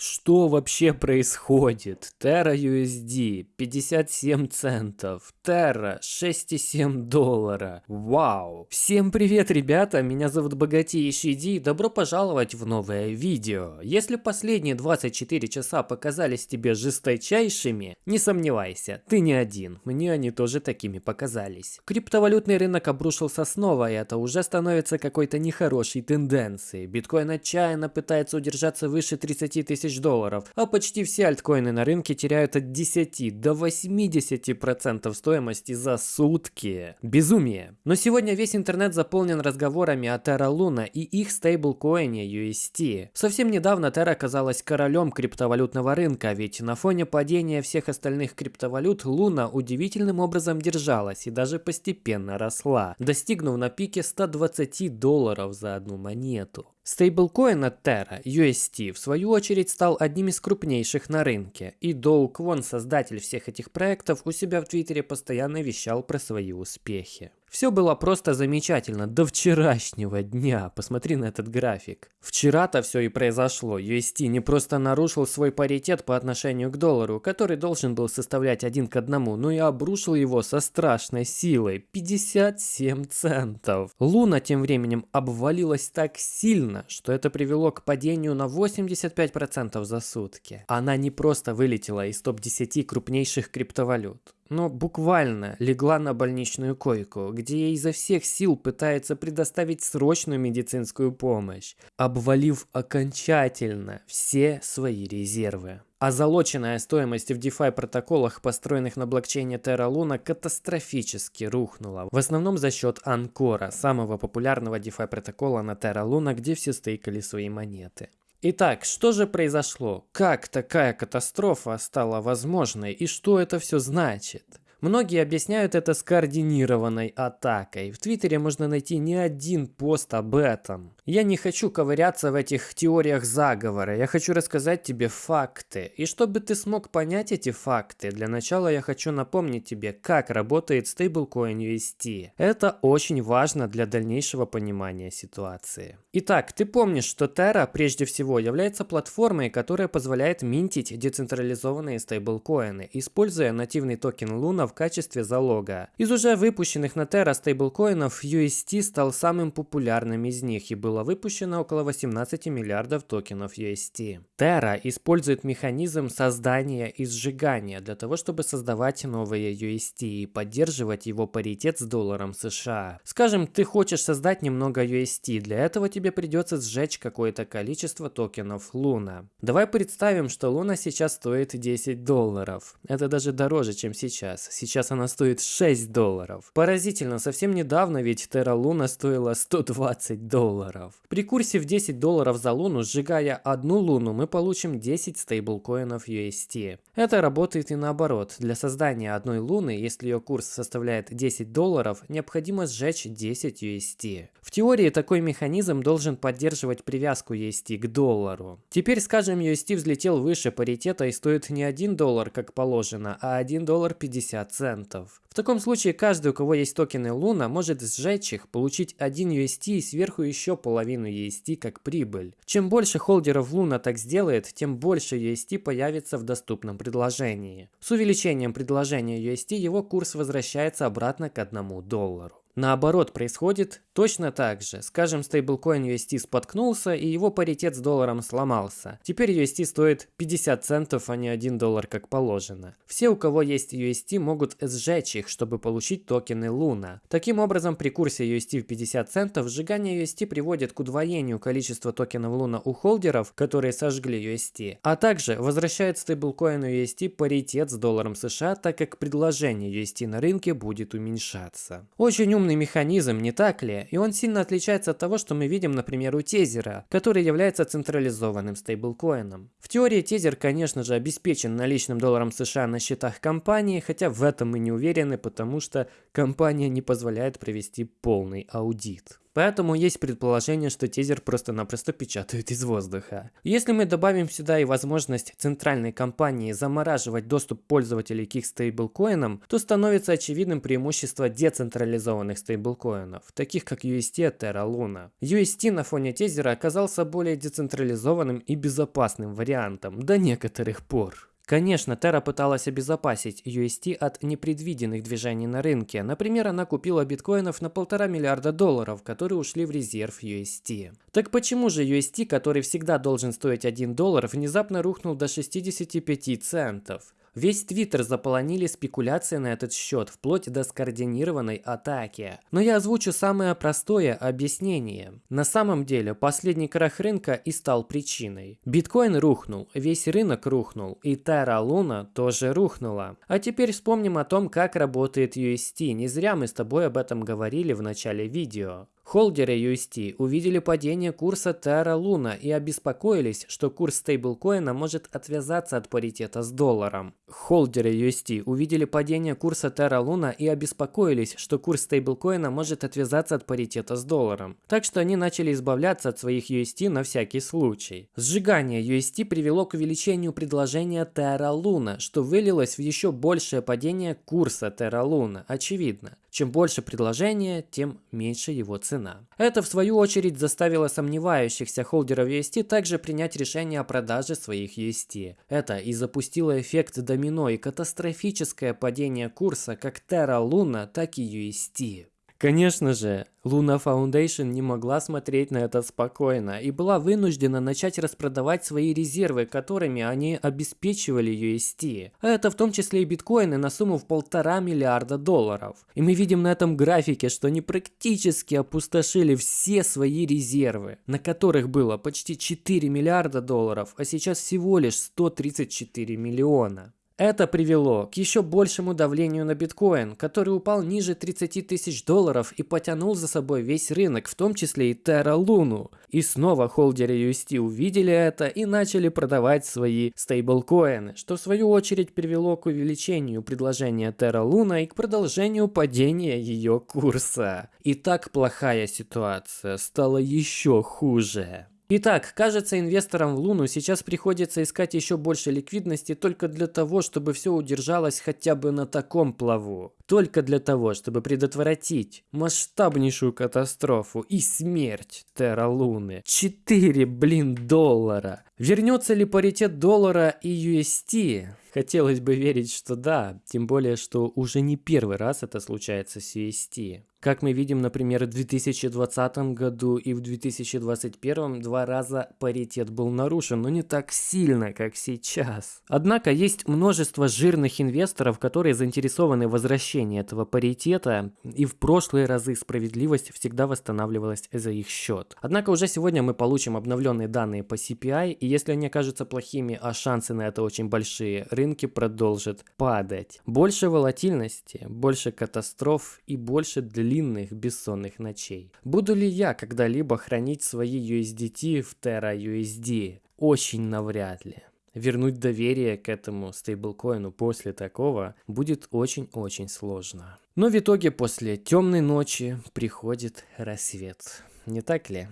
Что вообще происходит? Terra USD 57 центов, Terra 6,7 доллара. Вау! Всем привет, ребята! Меня зовут Богатейший Ди и добро пожаловать в новое видео. Если последние 24 часа показались тебе жесточайшими, не сомневайся, ты не один. Мне они тоже такими показались. Криптовалютный рынок обрушился снова, и это уже становится какой-то нехорошей тенденцией. Биткоин отчаянно пытается удержаться выше 30 тысяч тысяч долларов, а почти все альткоины на рынке теряют от 10 до 80% стоимости за сутки. Безумие. Но сегодня весь интернет заполнен разговорами о Terra Luna и их стейблкоине UST. Совсем недавно Terra оказалась королем криптовалютного рынка, ведь на фоне падения всех остальных криптовалют Luna удивительным образом держалась и даже постепенно росла, достигнув на пике 120 долларов за одну монету. Стейблкоин от Terra, UST, в свою очередь стал одним из крупнейших на рынке, и Доу Квон, создатель всех этих проектов, у себя в Твиттере постоянно вещал про свои успехи. Все было просто замечательно до вчерашнего дня. Посмотри на этот график. Вчера-то все и произошло. UST не просто нарушил свой паритет по отношению к доллару, который должен был составлять один к одному, но и обрушил его со страшной силой. 57 центов. Луна тем временем обвалилась так сильно, что это привело к падению на 85% за сутки. Она не просто вылетела из топ-10 крупнейших криптовалют но буквально легла на больничную койку, где ей изо всех сил пытается предоставить срочную медицинскую помощь, обвалив окончательно все свои резервы. А залоченная стоимость в DeFi протоколах, построенных на блокчейне Terra Luna, катастрофически рухнула. В основном за счет Анкора, самого популярного DeFi протокола на Terra Luna, где все стейкали свои монеты. Итак, что же произошло? Как такая катастрофа стала возможной и что это все значит? Многие объясняют это скоординированной атакой. В Твиттере можно найти не один пост об этом. Я не хочу ковыряться в этих теориях заговора, я хочу рассказать тебе факты. И чтобы ты смог понять эти факты, для начала я хочу напомнить тебе, как работает стейблкоин UST. Это очень важно для дальнейшего понимания ситуации. Итак, ты помнишь, что Terra прежде всего является платформой, которая позволяет минтить децентрализованные стейблкоины, используя нативный токен Luna в качестве залога. Из уже выпущенных на Terra стейблкоинов UST стал самым популярным из них и было выпущено около 18 миллиардов токенов UST. Terra использует механизм создания и сжигания для того, чтобы создавать новые UST и поддерживать его паритет с долларом США. Скажем, ты хочешь создать немного UST, для этого тебе придется сжечь какое-то количество токенов Luna. Давай представим, что Luna сейчас стоит 10 долларов. Это даже дороже, чем сейчас. Сейчас она стоит 6 долларов. Поразительно, совсем недавно ведь Terra Luna стоила 120 долларов. При курсе в 10 долларов за луну, сжигая одну луну, мы получим 10 стейблкоинов UST. Это работает и наоборот. Для создания одной луны, если ее курс составляет 10 долларов, необходимо сжечь 10 UST. В теории такой механизм должен поддерживать привязку UST к доллару. Теперь, скажем, UST взлетел выше паритета и стоит не 1 доллар, как положено, а 1 доллар 50 центов. В таком случае каждый, у кого есть токены Луна, может сжечь их, получить 1 UST и сверху еще половину UST как прибыль. Чем больше холдеров Луна так сделает, тем больше UST появится в доступном предложении. С увеличением предложения UST его курс возвращается обратно к 1 доллару. Наоборот, происходит точно так же. Скажем, стейблкоин UST споткнулся и его паритет с долларом сломался. Теперь UST стоит 50 центов, а не 1 доллар, как положено. Все, у кого есть UST, могут сжечь их, чтобы получить токены Luna. Таким образом, при курсе UST в 50 центов, сжигание UST приводит к удвоению количества токенов Luna у холдеров, которые сожгли UST, а также возвращает стейблкоину UST паритет с долларом США, так как предложение UST на рынке будет уменьшаться. Очень умный механизм, не так ли? И он сильно отличается от того, что мы видим, например, у Тезера, который является централизованным стейблкоином. В теории Тезер, конечно же, обеспечен наличным долларом США на счетах компании, хотя в этом мы не уверены, потому что компания не позволяет провести полный аудит. Поэтому есть предположение, что тизер просто-напросто печатают из воздуха. Если мы добавим сюда и возможность центральной компании замораживать доступ пользователей к их стейблкоинам, то становится очевидным преимущество децентрализованных стейблкоинов, таких как UST Terra Luna. UST на фоне тизера оказался более децентрализованным и безопасным вариантом до некоторых пор. Конечно, Terra пыталась обезопасить UST от непредвиденных движений на рынке. Например, она купила биткоинов на полтора миллиарда долларов, которые ушли в резерв UST. Так почему же UST, который всегда должен стоить 1 доллар, внезапно рухнул до 65 центов? Весь твиттер заполонили спекуляции на этот счет, вплоть до скоординированной атаки. Но я озвучу самое простое объяснение. На самом деле, последний крах рынка и стал причиной. Биткоин рухнул, весь рынок рухнул, и Terra Luna тоже рухнула. А теперь вспомним о том, как работает UST. Не зря мы с тобой об этом говорили в начале видео. Холдеры UST увидели падение курса Terra Luna и обеспокоились, что курс стейблкоина может отвязаться от паритета с долларом. Холдеры UST увидели падение курса Terra Luna и обеспокоились, что курс стейблкоина может отвязаться от паритета с долларом. Так что они начали избавляться от своих UST на всякий случай. Сжигание UST привело к увеличению предложения Terra Luna, что вылилось в еще большее падение курса Terra Luna, очевидно. Чем больше предложения, тем меньше его цена. Это в свою очередь заставило сомневающихся холдеров UST также принять решение о продаже своих UST. Это и запустило эффект домино и катастрофическое падение курса как Terra Luna, так и UST. Конечно же, Luna Foundation не могла смотреть на это спокойно и была вынуждена начать распродавать свои резервы, которыми они обеспечивали UST. А это в том числе и биткоины на сумму в полтора миллиарда долларов. И мы видим на этом графике, что они практически опустошили все свои резервы, на которых было почти 4 миллиарда долларов, а сейчас всего лишь 134 миллиона. Это привело к еще большему давлению на биткоин, который упал ниже 30 тысяч долларов и потянул за собой весь рынок, в том числе и Terra Luna. И снова холдеры UST увидели это и начали продавать свои стейблкоины, что в свою очередь привело к увеличению предложения Terra Luna и к продолжению падения ее курса. И так плохая ситуация стала еще хуже. Итак, кажется, инвесторам в Луну сейчас приходится искать еще больше ликвидности только для того, чтобы все удержалось хотя бы на таком плаву. Только для того, чтобы предотвратить масштабнейшую катастрофу и смерть Терра Луны. 4, блин, доллара. Вернется ли паритет доллара и UST? Хотелось бы верить, что да, тем более, что уже не первый раз это случается с UST. Как мы видим, например, в 2020 году и в 2021 два раза паритет был нарушен, но не так сильно, как сейчас. Однако есть множество жирных инвесторов, которые заинтересованы в возвращении этого паритета, и в прошлые разы справедливость всегда восстанавливалась за их счет. Однако уже сегодня мы получим обновленные данные по CPI, и если они окажутся плохими, а шансы на это очень большие, рынки продолжат падать. Больше волатильности, больше катастроф и больше длительности длинных бессонных ночей. Буду ли я когда-либо хранить свои USDT в Terra USD? Очень навряд ли. Вернуть доверие к этому стейблкоину после такого будет очень-очень сложно. Но в итоге после темной ночи приходит рассвет. Не так ли?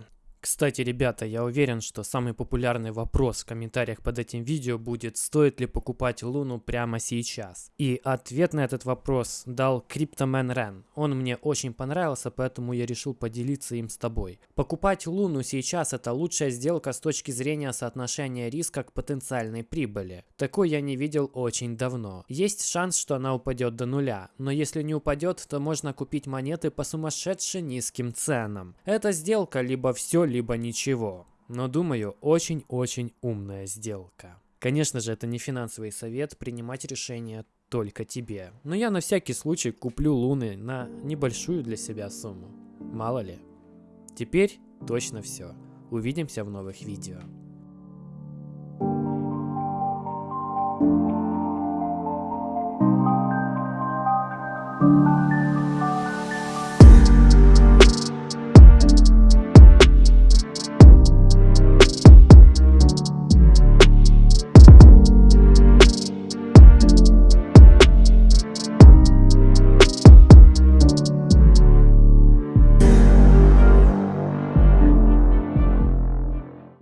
Кстати, ребята, я уверен, что самый популярный вопрос в комментариях под этим видео будет, стоит ли покупать Луну прямо сейчас. И ответ на этот вопрос дал Cryptoman Ren. Он мне очень понравился, поэтому я решил поделиться им с тобой. Покупать Луну сейчас это лучшая сделка с точки зрения соотношения риска к потенциальной прибыли. Такой я не видел очень давно. Есть шанс, что она упадет до нуля, но если не упадет, то можно купить монеты по сумасшедше низким ценам. Эта сделка либо все, либо ничего. Но думаю, очень-очень умная сделка. Конечно же, это не финансовый совет принимать решение только тебе. Но я на всякий случай куплю луны на небольшую для себя сумму. Мало ли. Теперь точно все. Увидимся в новых видео.